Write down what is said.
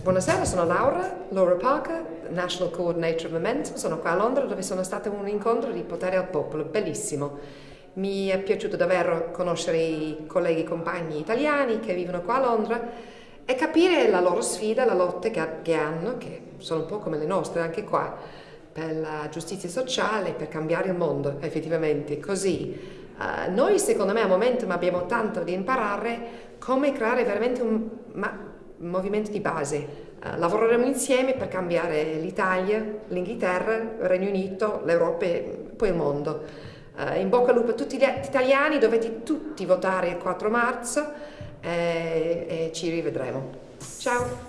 Buonasera, sono Laura, Laura Parker, National Coordinator of Momentum, sono qua a Londra dove sono stata un incontro di potere al popolo, bellissimo. Mi è piaciuto davvero conoscere i colleghi e compagni italiani che vivono qua a Londra e capire la loro sfida, la lotta che hanno, che sono un po' come le nostre anche qua, per la giustizia sociale, per cambiare il mondo effettivamente, così. Uh, noi secondo me a Momentum abbiamo tanto da imparare come creare veramente un, ma, movimento di base. Uh, lavoreremo insieme per cambiare l'Italia, l'Inghilterra, il Regno Unito, l'Europa e poi il mondo. Uh, in bocca al lupo a tutti gli italiani, dovete tutti votare il 4 marzo e, e ci rivedremo. Ciao!